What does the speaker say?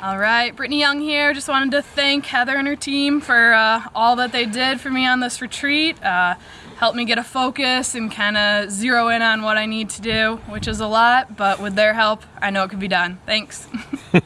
All right, Brittany Young here. Just wanted to thank Heather and her team for uh, all that they did for me on this retreat. Uh, helped me get a focus and kind of zero in on what I need to do, which is a lot, but with their help, I know it could be done. Thanks.